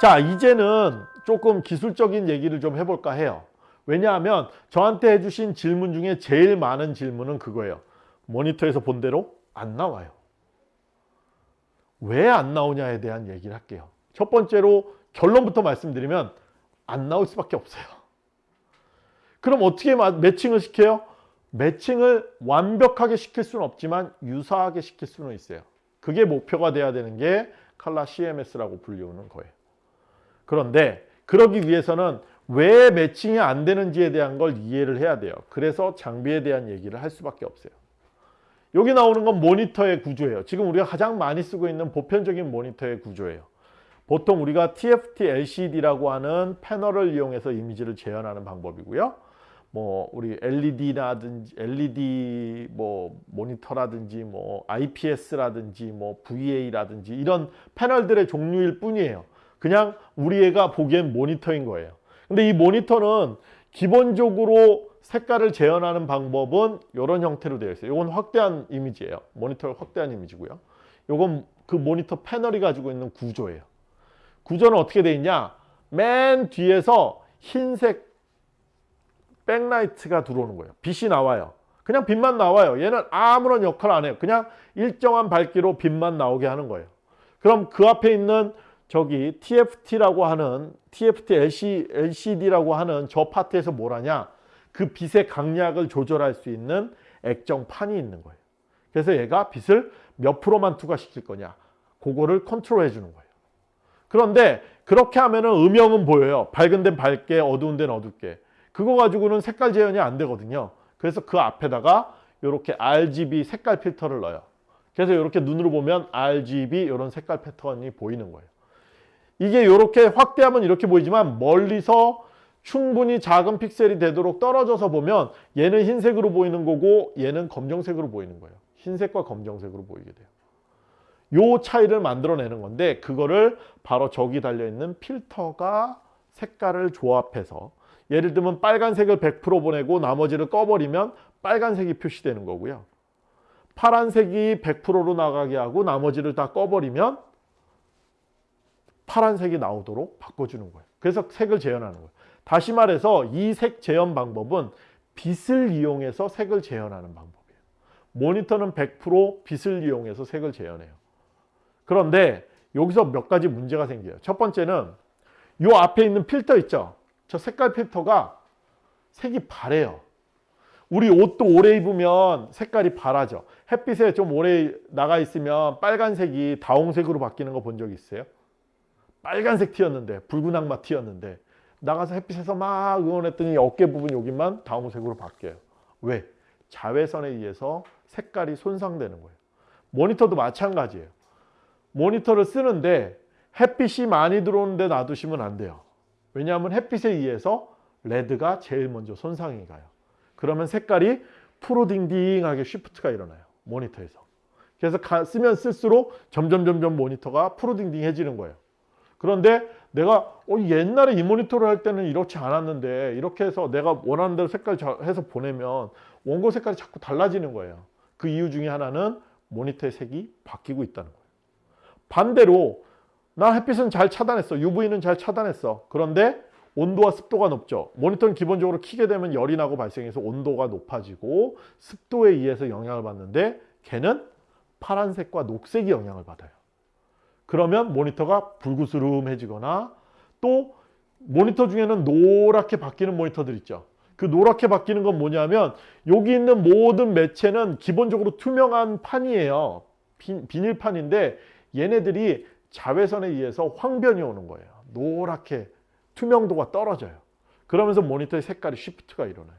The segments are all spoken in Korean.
자 이제는 조금 기술적인 얘기를 좀 해볼까 해요. 왜냐하면 저한테 해주신 질문 중에 제일 많은 질문은 그거예요. 모니터에서 본 대로 안 나와요. 왜 안 나오냐에 대한 얘기를 할게요. 첫 번째로 결론부터 말씀드리면 안 나올 수밖에 없어요. 그럼 어떻게 매칭을 시켜요? 매칭을 완벽하게 시킬 수는 없지만 유사하게 시킬 수는 있어요. 그게 목표가 돼야 되는 게 칼라 CMS라고 불리우는 거예요 그런데 그러기 위해서는 왜 매칭이 안 되는지에 대한 걸 이해를 해야 돼요. 그래서 장비에 대한 얘기를 할 수밖에 없어요. 여기 나오는 건 모니터의 구조예요. 지금 우리가 가장 많이 쓰고 있는 보편적인 모니터의 구조예요. 보통 우리가 TFT LCD라고 하는 패널을 이용해서 이미지를 재현하는 방법이고요. 뭐 우리 LED라든지 LED 뭐 모니터라든지 뭐 IPS라든지 뭐 VA라든지 이런 패널들의 종류일 뿐이에요. 그냥 우리 애가 보기엔 모니터인 거예요. 근데 이 모니터는 기본적으로 색깔을 재현하는 방법은 이런 형태로 되어 있어요. 이건 확대한 이미지예요. 모니터를 확대한 이미지고요. 이건 그 모니터 패널이 가지고 있는 구조예요. 구조는 어떻게 되어 있냐? 맨 뒤에서 흰색 백라이트가 들어오는 거예요. 빛이 나와요. 그냥 빛만 나와요. 얘는 아무런 역할 안 해요. 그냥 일정한 밝기로 빛만 나오게 하는 거예요. 그럼 그 앞에 있는 저기 TFT라고 하는 TFT LCD라고 하는 저 파트에서 뭘 하냐? 그 빛의 강약을 조절할 수 있는 액정판이 있는 거예요. 그래서 얘가 빛을 몇 프로만 투과시킬 거냐? 그거를 컨트롤 해주는 거예요. 그런데 그렇게 하면 은 음영은 보여요. 밝은 데는 밝게 어두운 데는 어둡게. 그거 가지고는 색깔 재현이 안 되거든요. 그래서 그 앞에다가 이렇게 RGB 색깔 필터를 넣어요. 그래서 이렇게 눈으로 보면 RGB 이런 색깔 패턴이 보이는 거예요 이게 이렇게 확대하면 이렇게 보이지만 멀리서 충분히 작은 픽셀이 되도록 떨어져서 보면 얘는 흰색으로 보이는 거고 얘는 검정색으로 보이는 거예요. 흰색과 검정색으로 보이게 돼요. 요 차이를 만들어내는 건데 그거를 바로 저기 달려있는 필터가 색깔을 조합해서 예를 들면 빨간색을 100% 보내고 나머지를 꺼버리면 빨간색이 표시되는 거고요. 파란색이 100%로 나가게 하고 나머지를 다 꺼버리면 파란색이 나오도록 바꿔주는 거예요. 그래서 색을 재현하는 거예요. 다시 말해서 이 색 재현 방법은 빛을 이용해서 색을 재현하는 방법이에요. 모니터는 100% 빛을 이용해서 색을 재현해요. 그런데 여기서 몇 가지 문제가 생겨요. 첫 번째는 이 앞에 있는 필터 있죠. 저 색깔 필터가 색이 바래요. 우리 옷도 오래 입으면 색깔이 바라죠. 햇빛에 좀 오래 나가 있으면 빨간색이 다홍색으로 바뀌는 거 본 적 있어요? 빨간색 티였는데 붉은 악마 티였는데 나가서 햇빛에서 막 응원했더니 어깨 부분 여기만 다홍색으로 바뀌어요. 왜? 자외선에 의해서 색깔이 손상되는 거예요. 모니터도 마찬가지예요. 모니터를 쓰는데 햇빛이 많이 들어오는데 놔두시면 안 돼요. 왜냐하면 햇빛에 의해서 레드가 제일 먼저 손상이 가요. 그러면 색깔이 푸르딩딩하게 쉬프트가 일어나요. 모니터에서. 그래서 쓰면 쓸수록 점점 점점 모니터가 푸르딩딩해지는 거예요. 그런데 내가 어, 옛날에 이 모니터를 할 때는 이렇지 않았는데 이렇게 해서 내가 원하는 대로 색깔 해서 보내면 원고 색깔이 자꾸 달라지는 거예요. 그 이유 중에 하나는 모니터의 색이 바뀌고 있다는 거예요. 반대로 나 햇빛은 잘 차단했어. UV는 잘 차단했어. 그런데 온도와 습도가 높죠. 모니터는 기본적으로 키게 되면 열이 나고 발생해서 온도가 높아지고 습도에 의해서 영향을 받는데 걔는 파란색과 녹색이 영향을 받아요. 그러면 모니터가 불구스름해지거나 또 모니터 중에는 노랗게 바뀌는 모니터들 있죠. 그 노랗게 바뀌는 건 뭐냐면 여기 있는 모든 매체는 기본적으로 투명한 판이에요. 비, 비닐판인데 얘네들이 자외선에 의해서 황변이 오는 거예요. 노랗게 투명도가 떨어져요. 그러면서 모니터의 색깔이 shift가 일어나요.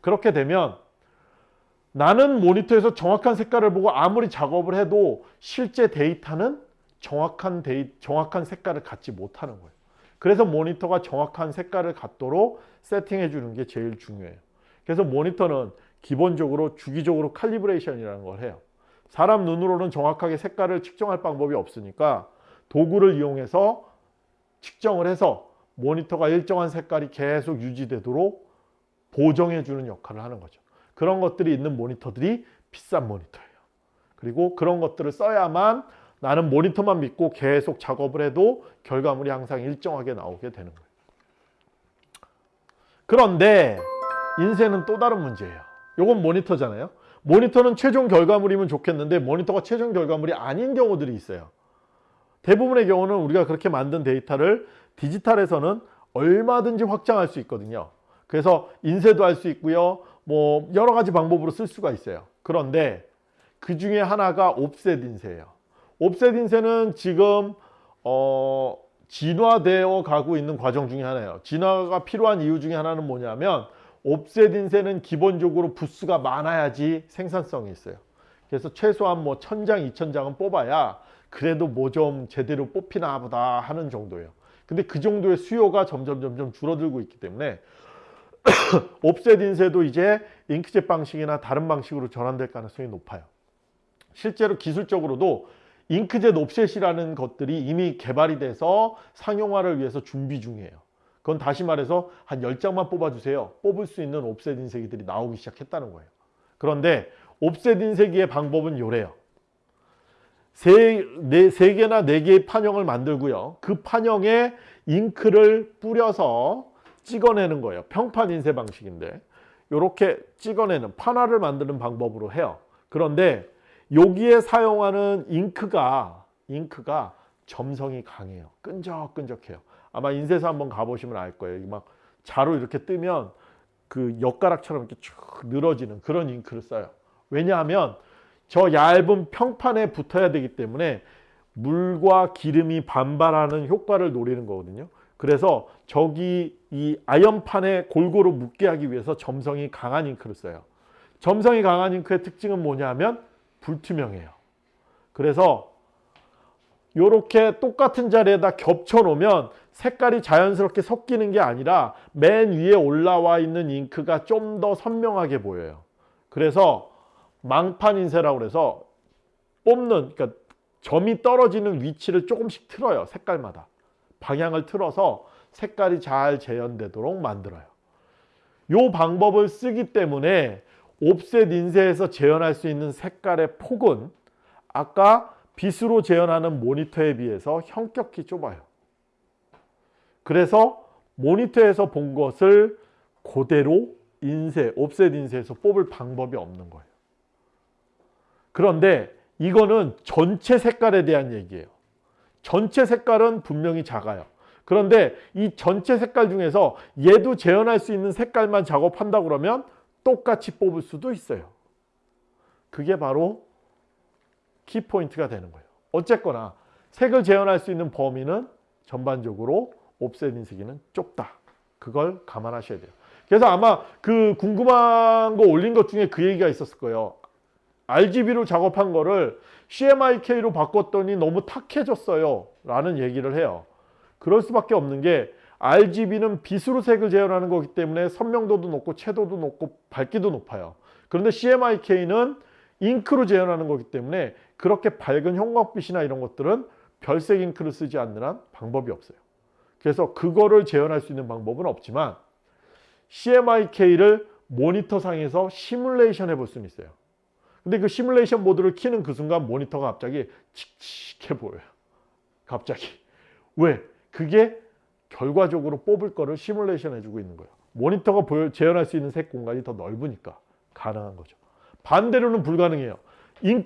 그렇게 되면 나는 모니터에서 정확한 색깔을 보고 아무리 작업을 해도 실제 데이터는 정확한 데이, 정확한 색깔을 갖지 못하는 거예요. 그래서 모니터가 정확한 색깔을 갖도록 세팅해 주는 게 제일 중요해요. 그래서 모니터는 기본적으로 주기적으로 칼리브레이션이라는 걸 해요. 사람 눈으로는 정확하게 색깔을 측정할 방법이 없으니까 도구를 이용해서 측정을 해서 모니터가 일정한 색깔이 계속 유지되도록 보정해 주는 역할을 하는 거죠. 그런 것들이 있는 모니터들이 비싼 모니터예요. 그리고 그런 것들을 써야만 나는 모니터만 믿고 계속 작업을 해도 결과물이 항상 일정하게 나오게 되는 거예요. 그런데 인쇄는 또 다른 문제예요. 요건 모니터잖아요. 모니터는 최종 결과물이면 좋겠는데 모니터가 최종 결과물이 아닌 경우들이 있어요. 대부분의 경우는 우리가 그렇게 만든 데이터를 디지털에서는 얼마든지 확장할 수 있거든요. 그래서 인쇄도 할 수 있고요. 뭐 여러 가지 방법으로 쓸 수가 있어요. 그런데 그 중에 하나가 옵셋 인쇄예요. 옵셋 인쇄는 지금 어, 진화되어 가고 있는 과정 중에 하나예요. 진화가 필요한 이유 중에 하나는 뭐냐면 옵셋 인쇄는 기본적으로 부수가 많아야지 생산성이 있어요. 그래서 최소한 뭐 천장, 이천장은 뽑아야 그래도 뭐 좀 제대로 뽑히나 보다 하는 정도예요. 근데 그 정도의 수요가 점점 점점 줄어들고 있기 때문에 옵셋 인쇄도 이제 잉크젯 방식이나 다른 방식으로 전환될 가능성이 높아요. 실제로 기술적으로도 잉크젯 옵셋이라는 것들이 이미 개발이 돼서 상용화를 위해서 준비 중이에요. 그건 다시 말해서 한 10장만 뽑아주세요. 뽑을 수 있는 옵셋 인쇄기들이 나오기 시작했다는 거예요. 그런데 옵셋 인쇄기의 방법은 요래요. 세, 네, 세 개나 네 개의 판형을 만들고요. 그 판형에 잉크를 뿌려서 찍어내는 거예요. 평판 인쇄 방식인데 이렇게 찍어내는 판화를 만드는 방법으로 해요. 그런데 여기에 사용하는 잉크가 잉크가 점성이 강해요. 끈적끈적해요. 아마 인쇄소 한번 가보시면 알 거예요. 막 자로 이렇게 뜨면 그 엿가락처럼 이렇게 쭉 늘어지는 그런 잉크를 써요. 왜냐하면 저 얇은 평판에 붙어야 되기 때문에 물과 기름이 반발하는 효과를 노리는 거거든요. 그래서 저기 이 아연판에 골고루 묻게 하기 위해서 점성이 강한 잉크를 써요. 점성이 강한 잉크의 특징은 뭐냐면 불투명해요. 그래서 이렇게 똑같은 자리에다 겹쳐 놓으면 색깔이 자연스럽게 섞이는 게 아니라 맨 위에 올라와 있는 잉크가 좀 더 선명하게 보여요. 그래서 망판 인쇄라고 그래서 뽑는 그러니까 점이 떨어지는 위치를 조금씩 틀어요. 색깔마다. 방향을 틀어서 색깔이 잘 재현되도록 만들어요. 이 방법을 쓰기 때문에 옵셋 인쇄에서 재현할 수 있는 색깔의 폭은 아까 빛으로 재현하는 모니터에 비해서 현격히 좁아요. 그래서 모니터에서 본 것을 그대로 인쇄, 옵셋 인쇄에서 뽑을 방법이 없는 거예요. 그런데 이거는 전체 색깔에 대한 얘기예요. 전체 색깔은 분명히 작아요. 그런데 이 전체 색깔 중에서 얘도 재현할 수 있는 색깔만 작업한다 그러면 똑같이 뽑을 수도 있어요. 그게 바로 키포인트가 되는 거예요. 어쨌거나 색을 재현할 수 있는 범위는 전반적으로 옵셋 인쇄기는 좁다. 그걸 감안하셔야 돼요. 그래서 아마 그 궁금한 거 올린 것 중에 그 얘기가 있었을 거예요. RGB로 작업한 거를 CMYK로 바꿨더니 너무 탁해졌어요. 라는 얘기를 해요. 그럴 수밖에 없는 게 RGB는 빛으로 색을 재현하는 거기 때문에 선명도도 높고 채도도 높고 밝기도 높아요. 그런데 CMYK는 잉크로 재현하는 거기 때문에 그렇게 밝은 형광빛이나 이런 것들은 별색 잉크를 쓰지 않는 한 방법이 없어요. 그래서 그거를 재현할 수 있는 방법은 없지만 CMYK를 모니터상에서 시뮬레이션 해볼 수는 있어요. 근데 그 시뮬레이션 모드를 키는 그 순간 모니터가 갑자기 칙칙해 보여요. 갑자기. 왜? 그게 결과적으로 뽑을 거를 시뮬레이션 해주고 있는 거예요. 모니터가 보여, 재현할 수 있는 색 공간이 더 넓으니까 가능한 거죠. 반대로는 불가능해요. 인,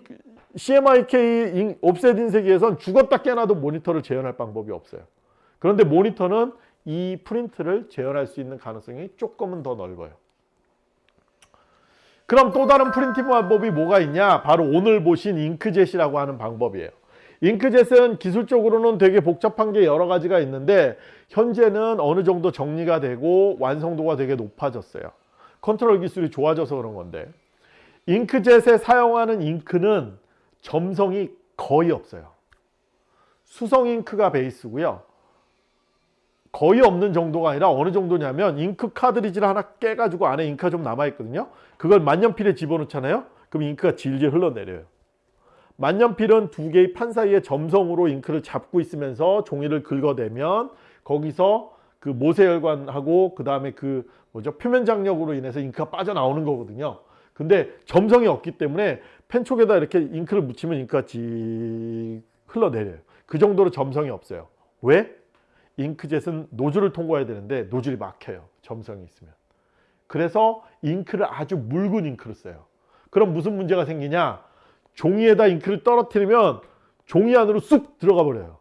CMYK 인, 옵셋 인쇄기에선 죽었다 깨나도 모니터를 재현할 방법이 없어요. 그런데 모니터는 이 프린트를 재현할 수 있는 가능성이 조금은 더 넓어요. 그럼 또 다른 printing 방법이 뭐가 있냐? 바로 오늘 보신 잉크젯이라고 하는 방법이에요. 잉크젯은 기술적으로는 되게 복잡한 게 여러 가지가 있는데 현재는 어느 정도 정리가 되고 완성도가 되게 높아졌어요. 컨트롤 기술이 좋아져서 그런 건데 잉크젯에 사용하는 잉크는 점성이 거의 없어요. 수성 잉크가 베이스고요. 거의 없는 정도가 아니라 어느 정도냐면 잉크 카드리지를 하나 깨가지고 안에 잉크가 좀 남아있거든요. 그걸 만년필에 집어넣잖아요. 그럼 잉크가 질질 흘러내려요. 만년필은 두 개의 판 사이에 점성으로 잉크를 잡고 있으면서 종이를 긁어내면 거기서 그 모세혈관하고 그 다음에 그 뭐죠 표면 장력으로 인해서 잉크가 빠져나오는 거거든요. 근데 점성이 없기 때문에 펜촉에다 이렇게 잉크를 묻히면 잉크가 지 흘러내려요. 그 정도로 점성이 없어요. 왜? 잉크젯은 노즐을 통과해야 되는데 노즐이 막혀요. 점성이 있으면. 그래서 잉크를 아주 묽은 잉크를 써요. 그럼 무슨 문제가 생기냐? 종이에다 잉크를 떨어뜨리면 종이 안으로 쑥 들어가 버려요.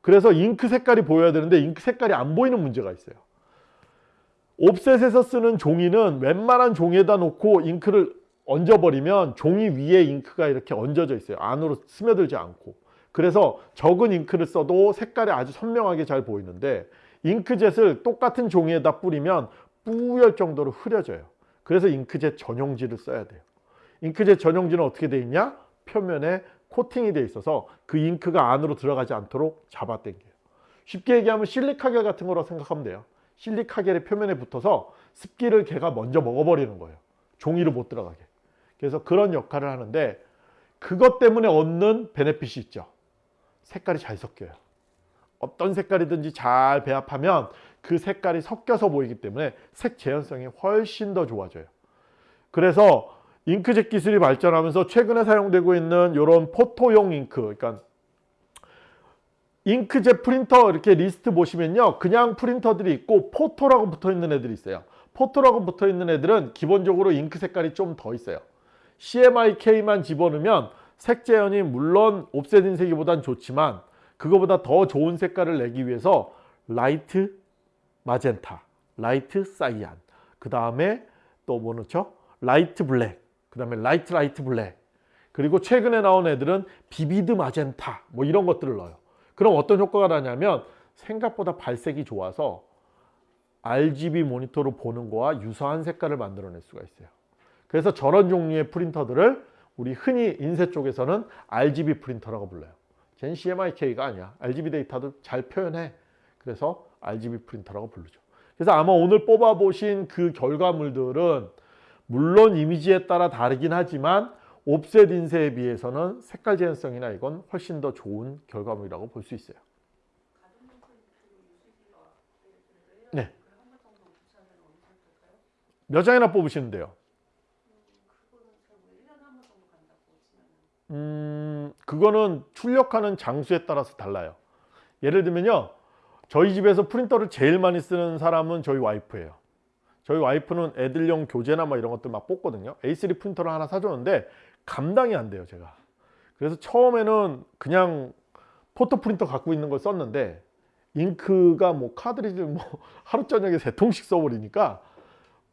그래서 잉크 색깔이 보여야 되는데 잉크 색깔이 안 보이는 문제가 있어요. 옵셋에서 쓰는 종이는 웬만한 종이에다 놓고 잉크를 얹어버리면 종이 위에 잉크가 이렇게 얹어져 있어요. 안으로 스며들지 않고. 그래서 적은 잉크를 써도 색깔이 아주 선명하게 잘 보이는데 잉크젯을 똑같은 종이에다 뿌리면 뿌열 정도로 흐려져요. 그래서 잉크젯 전용지를 써야 돼요. 잉크젯 전용지는 어떻게 돼 있냐? 표면에 코팅이 돼 있어서 그 잉크가 안으로 들어가지 않도록 잡아당겨요. 쉽게 얘기하면 실리카겔 같은 거라고 생각하면 돼요. 실리카겔의 표면에 붙어서 습기를 걔가 먼저 먹어버리는 거예요. 종이로 못 들어가게. 그래서 그런 역할을 하는데 그것 때문에 얻는 베네핏이 있죠. 색깔이 잘 섞여요. 어떤 색깔이든지 잘 배합하면 그 색깔이 섞여서 보이기 때문에 색 재현성이 훨씬 더 좋아져요. 그래서 잉크젯 기술이 발전하면서 최근에 사용되고 있는 이런 포토용 잉크, 그러니까 잉크젯 프린터 이렇게 리스트 보시면요. 그냥 프린터들이 있고 photo라고 붙어 있는 애들이 있어요. photo라고 붙어 있는 애들은 기본적으로 잉크 색깔이 좀 더 있어요. CMYK만 집어넣으면 색 재현이 물론 옵셋 인쇄기보단 좋지만 그거보다 더 좋은 색깔을 내기 위해서 light magenta, light cyan, 그 다음에 또 뭐 넣죠? light black, 그 다음에 light light black, 그리고 최근에 나온 애들은 vivid magenta 뭐 이런 것들을 넣어요. 그럼 어떤 효과가 나냐면 생각보다 발색이 좋아서 RGB 모니터로 보는 거와 유사한 색깔을 만들어낼 수가 있어요. 그래서 저런 종류의 프린터들을 우리 흔히 인쇄 쪽에서는 RGB 프린터라고 불러요. 젠 CMYK가 아니야. RGB 데이터도 잘 표현해. 그래서 RGB 프린터라고 부르죠. 그래서 아마 오늘 뽑아보신 그 결과물들은 물론 이미지에 따라 다르긴 하지만 옵셋 인쇄에 비해서는 색깔 재현성이나 이건 훨씬 더 좋은 결과물이라고 볼 수 있어요. 네. 몇 장이나 뽑으시면 돼요? 음, 그거는 출력하는 장수에 따라서 달라요. 예를 들면요. 저희 집에서 프린터를 제일 많이 쓰는 사람은 저희 와이프예요. 저희 와이프는 애들용 교재나 뭐 이런 것들 막 뽑거든요. A3 프린터를 하나 사줬는데 감당이 안 돼요, 제가. 그래서 처음에는 그냥 photo 프린터 갖고 있는 걸 썼는데 잉크가 뭐 카드리지를 뭐 하루 저녁에 세 통씩 써버리니까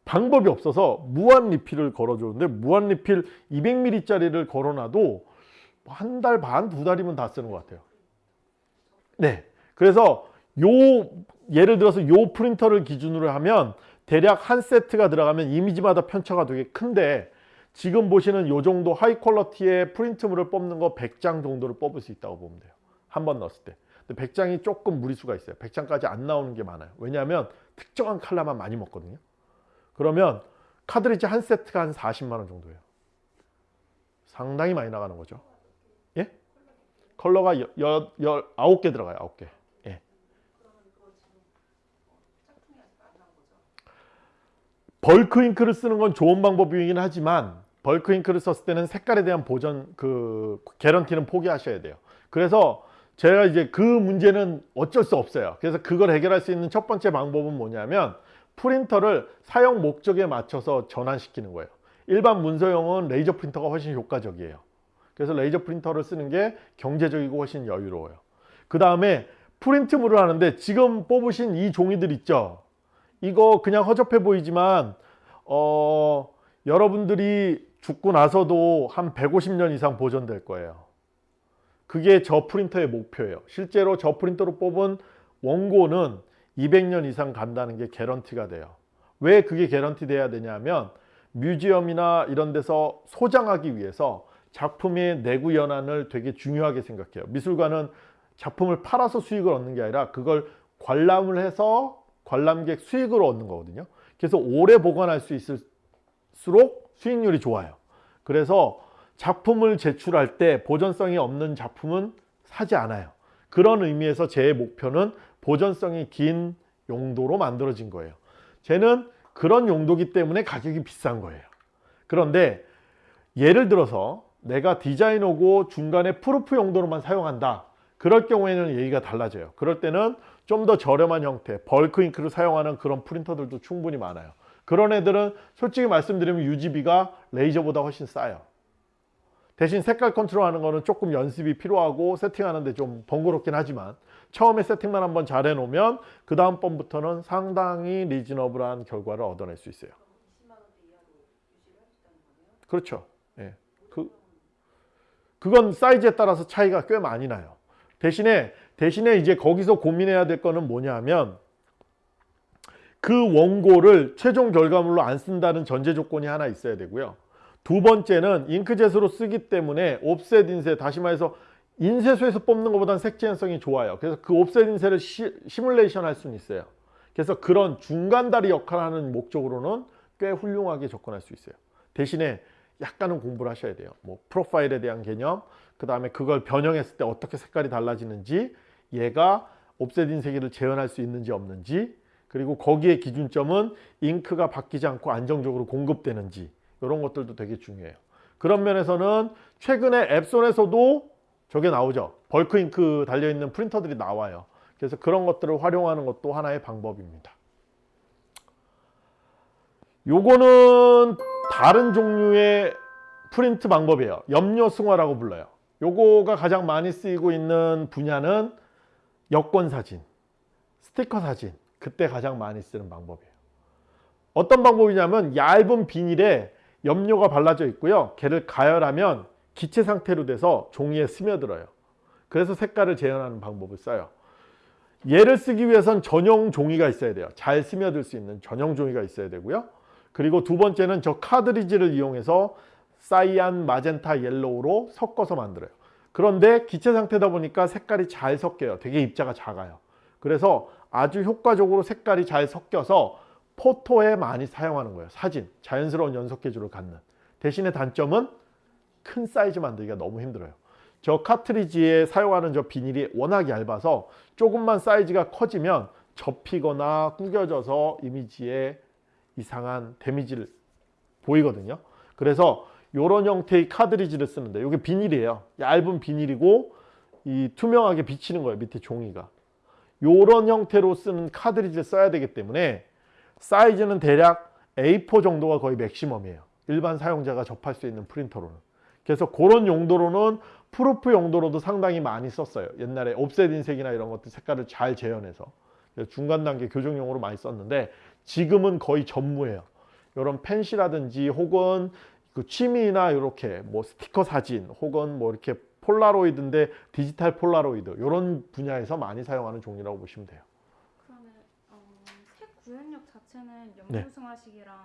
방법이 없어서 무한 리필을 걸어줬는데 무한 리필 200ml짜리를 걸어놔도 한 달 반, 두 달이면 다 쓰는 것 같아요. 네. 그래서 요 예를 들어서 요 프린터를 기준으로 하면 대략 한 세트가 들어가면 이미지마다 편차가 되게 큰데 지금 보시는 요 정도 high quality의 프린트물을 뽑는 거 100장 정도를 뽑을 수 있다고 보면 돼요. 한 번 넣었을 때. 근데 100장이 조금 무리수가 있어요. 100장까지 안 나오는 게 많아요. 왜냐하면 특정한 칼라만 많이 먹거든요. 그러면 카드리지 한 세트가 한 40만 원 정도예요. 상당히 많이 나가는 거죠. 예? 컬러가 여, 여, 여, 9개 들어가요. 9개. 예. bulk 잉크를 쓰는 건 좋은 방법이긴 하지만 bulk 잉크를 썼을 때는 색깔에 대한 보전 그 guarantee는 포기하셔야 돼요. 그래서 제가 이제 그 문제는 어쩔 수 없어요. 그래서 그걸 해결할 수 있는 첫 번째 방법은 뭐냐면 프린터를 사용 목적에 맞춰서 전환시키는 거예요. 일반 문서용은 레이저 프린터가 훨씬 효과적이에요. 그래서 레이저 프린터를 쓰는 게 경제적이고 훨씬 여유로워요. 그 다음에 프린트물을 하는데 지금 뽑으신 이 종이들 있죠? 이거 그냥 허접해 보이지만 어, 여러분들이 죽고 나서도 한 150년 이상 보존될 거예요. 그게 저 프린터의 목표예요. 실제로 저 프린터로 뽑은 원고는 200년 이상 간다는 게 guarantee가 돼요. 왜 그게 개런티 돼야 되냐면 뮤지엄이나 이런 데서 소장하기 위해서 작품의 내구 연한을 되게 중요하게 생각해요. 미술관은 작품을 팔아서 수익을 얻는 게 아니라 그걸 관람을 해서 관람객 수익을 얻는 거거든요. 그래서 오래 보관할 수 있을수록 수익률이 좋아요. 그래서 작품을 제출할 때 보존성이 없는 작품은 사지 않아요. 그런 의미에서 제 목표는 보존성이 긴 용도로 만들어진 거예요. 쟤는 그런 용도기 때문에 가격이 비싼 거예요. 그런데 예를 들어서 내가 디자이너고 중간에 proof 용도로만 사용한다. 그럴 경우에는 얘기가 달라져요. 그럴 때는 좀 더 저렴한 형태, bulk 잉크를 사용하는 그런 프린터들도 충분히 많아요. 그런 애들은 솔직히 말씀드리면 유지비가 레이저보다 훨씬 싸요. 대신 색깔 컨트롤하는 거는 조금 연습이 필요하고 세팅하는데 좀 번거롭긴 하지만 처음에 세팅만 한번 잘 해놓으면 그 다음 번부터는 상당히 리즈너블한 결과를 얻어낼 수 있어요. 그렇죠. 예. 그 그건 사이즈에 따라서 차이가 꽤 많이 나요. 대신에 대신에 이제 거기서 고민해야 될 거는 뭐냐면 그 원고를 최종 결과물로 안 쓴다는 전제 조건이 하나 있어야 되고요. 두 번째는 잉크젯으로 쓰기 때문에 옵셋 인쇄 다시 말해서 인쇄소에서 뽑는 것보다는 색재현성이 좋아요. 그래서 그 옵셋 인쇄를 시, 시뮬레이션 할 수는 있어요. 그래서 그런 중간다리 역할을 하는 목적으로는 꽤 훌륭하게 접근할 수 있어요. 대신에 약간은 공부를 하셔야 돼요. 뭐 프로파일에 대한 개념, 그 다음에 그걸 변형했을 때 어떻게 색깔이 달라지는지, 얘가 옵셋 인쇄기를 재현할 수 있는지 없는지, 그리고 거기에 기준점은 잉크가 바뀌지 않고 안정적으로 공급되는지 이런 것들도 되게 중요해요. 그런 면에서는 최근에 엡손에서도 저게 나오죠. bulk 잉크 달려있는 프린터들이 나와요. 그래서 그런 것들을 활용하는 것도 하나의 방법입니다. 요거는 다른 종류의 프린트 방법이에요. 염료승화라고 불러요. 요거가 가장 많이 쓰이고 있는 분야는 여권 사진, 스티커 사진, 그때 가장 많이 쓰는 방법이에요. 어떤 방법이냐면 얇은 비닐에 염료가 발라져 있고요. 걔를 가열하면 기체 상태로 돼서 종이에 스며들어요. 그래서 색깔을 재현하는 방법을 써요. 얘를 쓰기 위해선 전용 종이가 있어야 돼요. 잘 스며들 수 있는 전용 종이가 있어야 되고요. 그리고 두 번째는 저 카드리지를 이용해서 cyan, magenta, yellow로 섞어서 만들어요. 그런데 기체 상태다 보니까 색깔이 잘 섞여요. 되게 입자가 작아요. 그래서 아주 효과적으로 색깔이 잘 섞여서 포토에 많이 사용하는 거예요. 사진, 자연스러운 연속 계주를 갖는. 대신에 단점은 큰 사이즈 만들기가 너무 힘들어요. 저 카트리지에 사용하는 저 비닐이 워낙 얇아서 조금만 사이즈가 커지면 접히거나 구겨져서 이미지에 이상한 데미지를 보이거든요. 그래서 이런 형태의 카드리지를 쓰는데 이게 비닐이에요. 얇은 비닐이고 이 투명하게 비치는 거예요. 밑에 종이가. 이런 형태로 쓰는 카드리지를 써야 되기 때문에 사이즈는 대략 A4 정도가 거의 맥시멈이에요. 일반 사용자가 접할 수 있는 프린터로는. 그래서 그런 용도로는 proof 용도로도 상당히 많이 썼어요. 옛날에 옵셋 인쇄나 이런 것들 색깔을 잘 재현해서 중간 단계 교정용으로 많이 썼는데 지금은 거의 전무해요. 이런 팬시라든지 혹은 그 취미나 이렇게 뭐 스티커 사진 혹은 뭐 이렇게 폴라로이드인데 디지털 폴라로이드 이런 분야에서 많이 사용하는 종류라고 보시면 돼요. 그러면 어, 색 구현력 자체는 네. 염료승화식이랑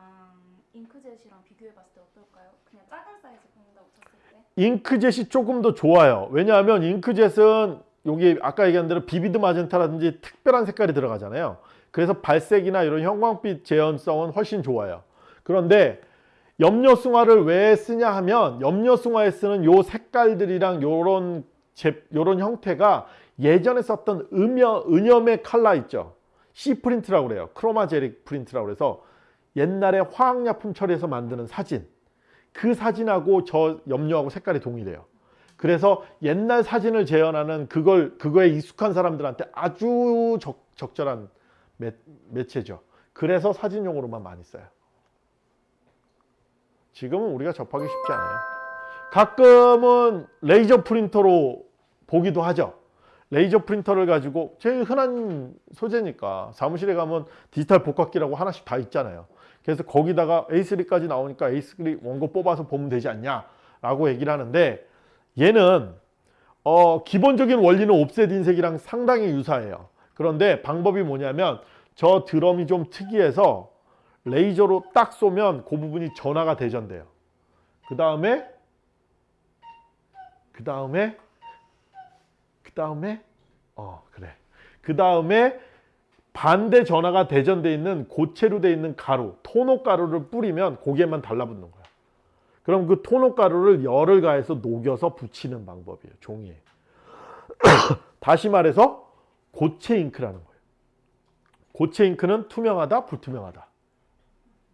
잉크젯이랑 비교해봤을 때 어떨까요? 그냥 작은 사이즈 뽑는다고 쳤을 때? 잉크젯이 조금 더 좋아요. 왜냐하면 잉크젯은 여기 아까 얘기한 대로 vivid magenta라든지 특별한 색깔이 들어가잖아요. 그래서 발색이나 이런 형광빛 재현성은 훨씬 좋아요. 그런데 염료승화를 왜 쓰냐 하면 염료승화에 쓰는 요 색깔들이랑 요런 제, 요런 형태가 예전에 썼던 음여, 은염의 칼라 있죠. C print라고 그래요. chromogenic print라고 그래서 옛날에 화학약품 처리해서 만드는 사진 그 사진하고 저 염료하고 색깔이 동일해요. 그래서 옛날 사진을 재현하는 그걸 그거에 익숙한 사람들한테 아주 적, 적절한 매, 매체죠. 그래서 사진용으로만 많이 써요. 지금은 우리가 접하기 쉽지 않아요. 가끔은 레이저 프린터로 보기도 하죠. 레이저 프린터를 가지고 제일 흔한 소재니까 사무실에 가면 디지털 복합기라고 하나씩 다 있잖아요. 그래서 거기다가 A3까지 나오니까 A3 원고 뽑아서 보면 되지 않냐 라고 얘기를 하는데 얘는 어, 기본적인 원리는 옵셋 인쇄랑 상당히 유사해요. 그런데 방법이 뭐냐면 저 드럼이 좀 특이해서 레이저로 딱 쏘면 그 부분이 전화가 대전돼요. 그 다음에 그 다음에 그 다음에 어 그래 그 다음에 반대 전화가 대전돼 있는 고체로 돼 있는 가루 토너 가루를 뿌리면 고개만 달라붙는 거야. 그럼 그 토너 가루를 열을 가해서 녹여서 붙이는 방법이에요. 종이에. 다시 말해서 고체 잉크라는 거예요. 고체 잉크는 투명하다, 불투명하다.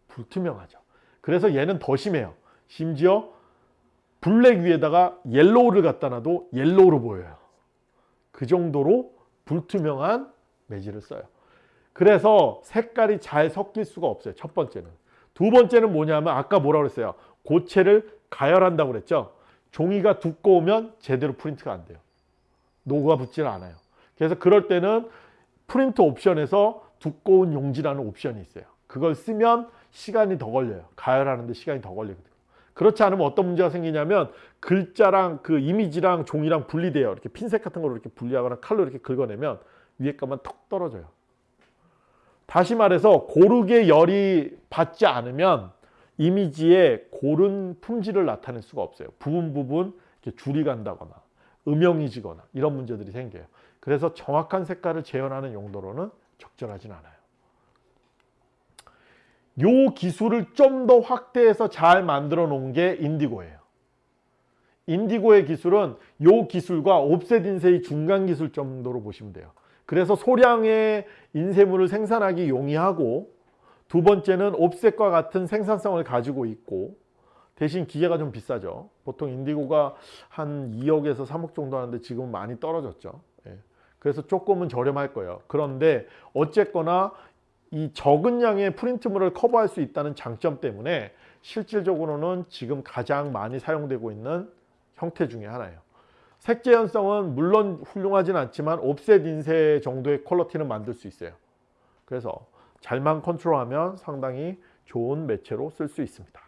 불투명하죠. 그래서 얘는 더 심해요. 심지어 블랙 위에다가 옐로우를 갖다 놔도 옐로우로 보여요. 그 정도로 불투명한 매질을 써요. 그래서 색깔이 잘 섞일 수가 없어요. 첫 번째는. 두 번째는 뭐냐면 아까 뭐라고 그랬어요? 고체를 가열한다고 그랬죠? 종이가 두꺼우면 제대로 프린트가 안 돼요. 녹아 붙지는 않아요. 그래서 그럴 때는 프린트 옵션에서 두꺼운 용지라는 옵션이 있어요. 그걸 쓰면 시간이 더 걸려요. 가열하는데 시간이 더 걸리거든요. 그렇지 않으면 어떤 문제가 생기냐면 글자랑 그 이미지랑 종이랑 분리돼요. 이렇게 핀셋 같은 거로 이렇게 분리하거나 칼로 이렇게 긁어내면 위에 것만 턱 떨어져요. 다시 말해서 고르게 열이 받지 않으면 이미지에 고른 품질을 나타낼 수가 없어요. 부분 부분 이렇게 줄이 간다거나 음영이 지거나 이런 문제들이 생겨요. 그래서 정확한 색깔을 재현하는 용도로는 적절하진 않아요. 요 기술을 좀 더 확대해서 잘 만들어 놓은 게 인디고예요. 인디고의 기술은 요 기술과 옵셋 인쇄의 중간 기술 정도로 보시면 돼요. 그래서 소량의 인쇄물을 생산하기 용이하고 두 번째는 옵셋과 같은 생산성을 가지고 있고 대신 기계가 좀 비싸죠. 보통 인디고가 한 2억에서 3억 정도 하는데 지금은 많이 떨어졌죠. 예. 그래서 조금은 저렴할 거예요. 그런데 어쨌거나 이 적은 양의 프린트물을 커버할 수 있다는 장점 때문에 실질적으로는 지금 가장 많이 사용되고 있는 형태 중에 하나예요. 색재 현성은 물론 훌륭하진 않지만 옵셋 인쇄 정도의 퀄러티는 만들 수 있어요. 그래서 잘만 컨트롤하면 상당히 좋은 매체로 쓸 수 있습니다.